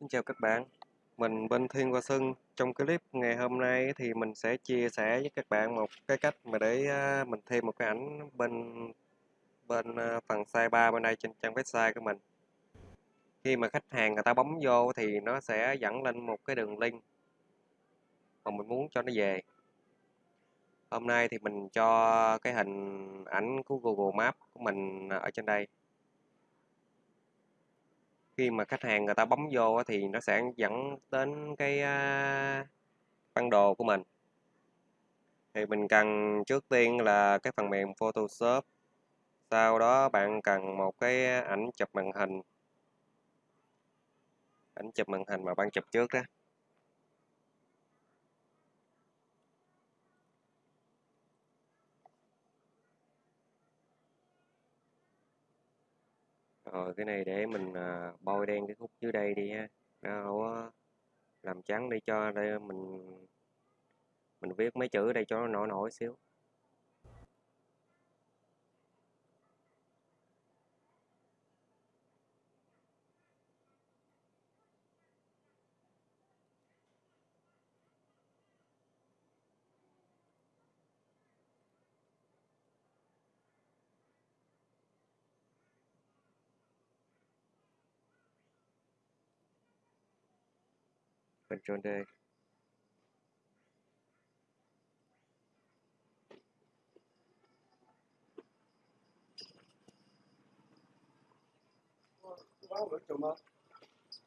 Xin chào các bạn, mình bên Thiên Hoa Sưng Trong clip ngày hôm nay thì mình sẽ chia sẻ với các bạn một cái cách mà để à, mình thêm một cái ảnh bên bên à, phần sidebar bên đây trên trang website của mình. Khi mà khách hàng người ta bấm vô thì nó sẽ dẫn lên một cái đường link mà mình muốn cho nó về. Hôm nay thì mình cho cái hình ảnh của Google Maps của mình ở trên đây khi mà khách hàng người ta bấm vô thì nó sẽ dẫn đến cái bản đồ của mình. Thì mình cần trước tiên là cái phần mềm Photoshop, sau đó bạn cần một cái ảnh chụp màn hình. Ảnh chụp màn hình mà bạn chụp trước đó. Rồi cái này để mình à, bôi đen cái khúc dưới đây đi ha. Đâu làm trắng đi cho đây mình mình viết mấy chữ ở đây cho nó nổi nổi xíu. Ctrl D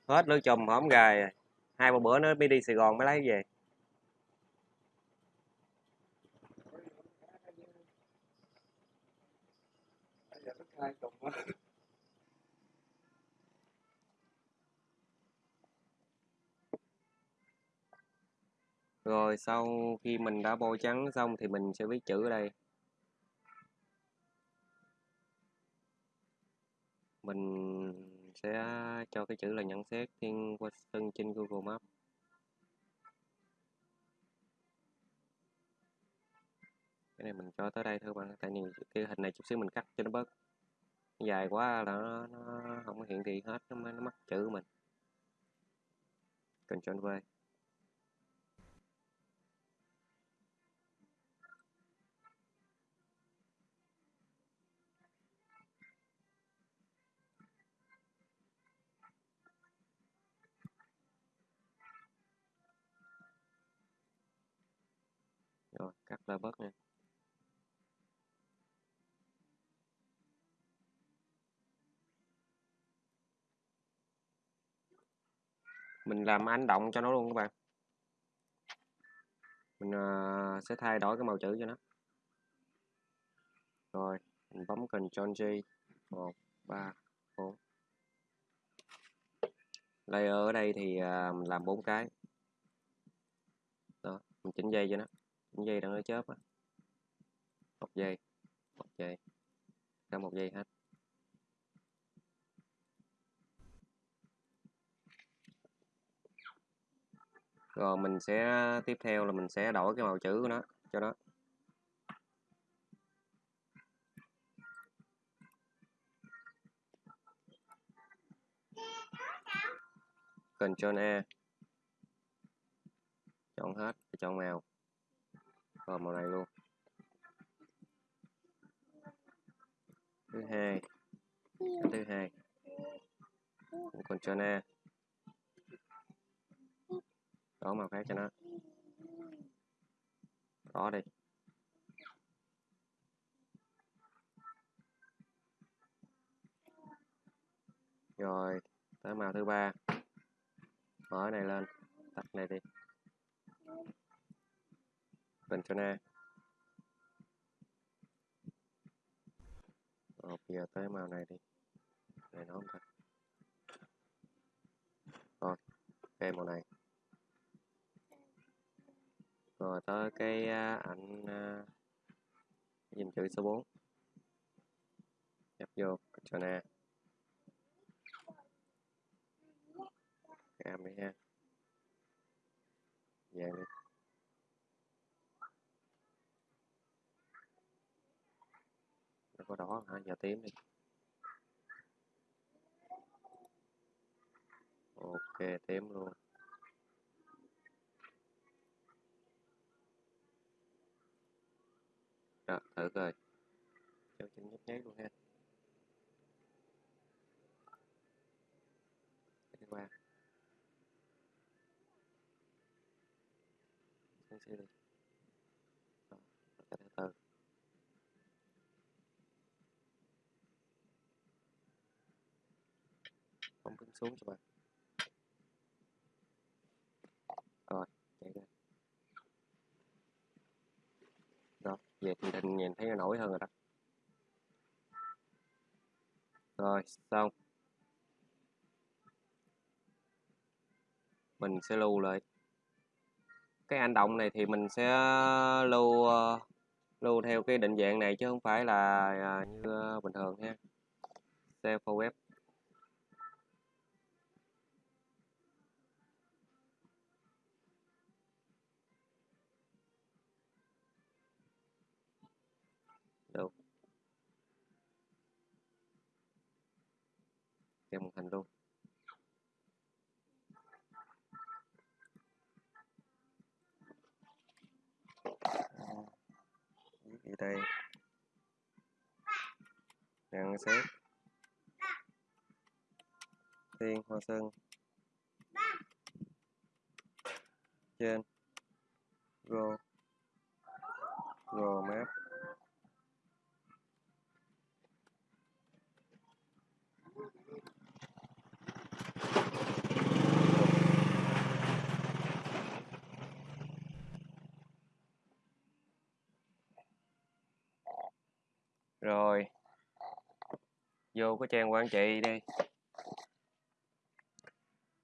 hết lưỡi chùm hổm gài à. hai ba bữa nữa mới đi Sài Gòn mới lấy về. Rồi sau khi mình đã bôi trắng xong thì mình sẽ viết chữ ở đây. Mình sẽ cho cái chữ là nhận xét thiên Watson trên Google Maps. Cái này mình cho tới đây thôi bạn tại vì cái hình này chút xíu mình cắt cho nó bớt dài quá là nó, nó không có hiện thị hết nó, nó mất chữ của mình. Ctrl V. rồi cắt ra bớt nha. Mình làm anh động cho nó luôn các bạn. Mình uh, sẽ thay đổi cái màu chữ cho nó. Rồi mình bấm Ctrl G. 1 3 4 layer ở đây thì uh, mình làm bốn cái. Đó mình chỉnh dây cho nó dây đang nó chớp á. Một dây, một dây, cả một dây hết. Rồi mình sẽ tiếp theo là mình sẽ đổi cái màu chữ của nó cho nó. Ctrl A. Chọn hết chọn màu vào màu này luôn. Thứ hai. Thứ hai. Còn cho na. Đó màu khác cho nó. Đỏ đi. Rồi, tới màu thứ ba. Mở này lên. Tắt này đi. Ctrl rồi ờ, bây giờ tới màu này đi. Này nó không thật. Ờ, rồi ok màu này. Rồi tới cái uh, ảnh uh, dìm chữ số 4 nhập vô Ctrl A cam đi ha vàng đi nó có đỏ hả? Giờ tím đi. Ok, tím luôn. Rồi, thử rồi cho chân nhấp nháy luôn ha. Đi qua. Xem xem đi rồi từ từ không đứng xuống cho bạn. Rồi, chạy đây đó về thì định nhìn thấy nó nổi hơn rồi đó. Rồi, xong. Mình sẽ lưu lại. Cái hành động này thì mình sẽ ờ, lưu ờ, lưu theo cái định dạng này chứ không phải là à, như ờ, bình thường ha. Xe for web. Kèm màn hình luôn. Gì đây. Nhận xét tiên, hoa sơn. Trên. Go go map. Rồi. Vô cái trang quản trị đi.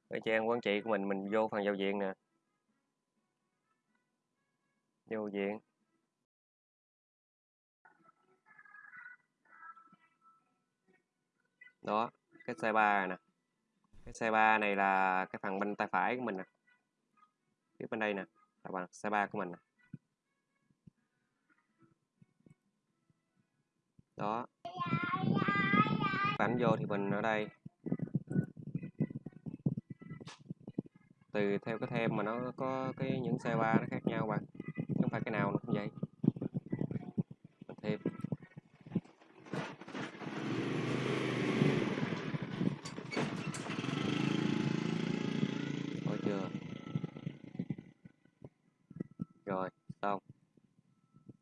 Cái trang quản trị của mình mình vô phần giao diện nè. Giao diện. Đó, cái xe ba nè. Cái xe ba này là cái phần bên tay phải của mình nè. Phía bên đây nè, là bằng xe ba của mình nè. Đó. Ảnh vô thì mình ở đây. Tùy theo cái thêm mà nó có cái những xe ba nó khác nhau bạn không phải cái nào nó cũng vậy. Mình thêm. Thôi chưa? Rồi, xong.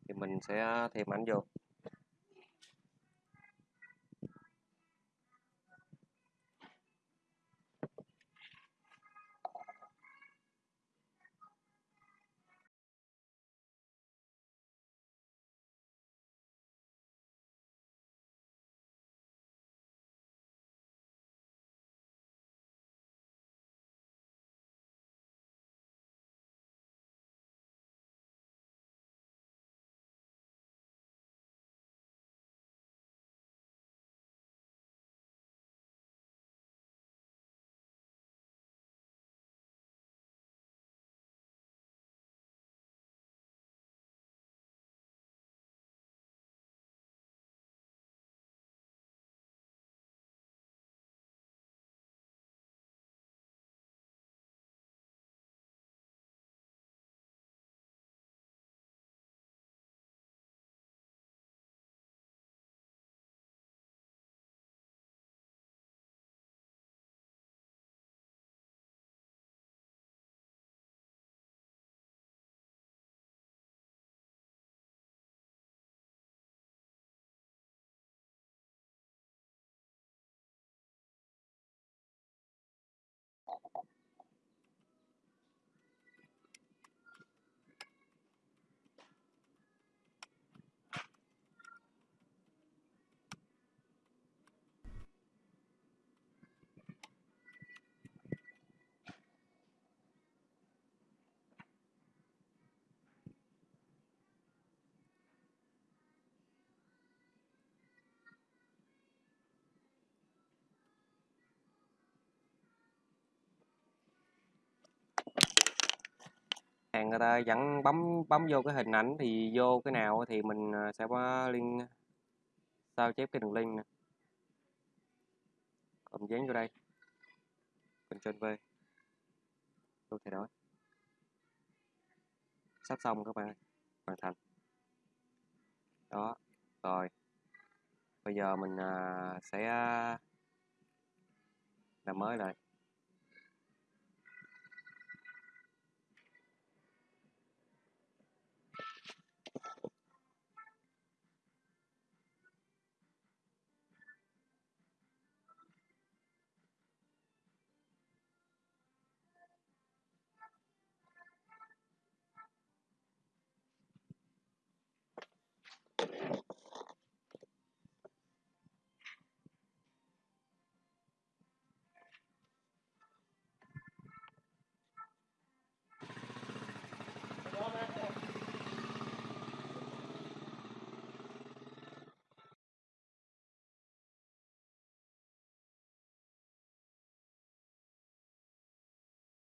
Thì mình sẽ thêm ảnh vô. hàng người ta vẫn bấm bấm vô cái hình ảnh thì vô cái nào thì mình à, sẽ có link sao chép cái đường link nè. Còn dán vô đây. Ctrl V. Tôi thay đổi. Sắp xong các bạn hoàn thành. Đó. Rồi. Bây giờ mình à, sẽ à, làm mới lại.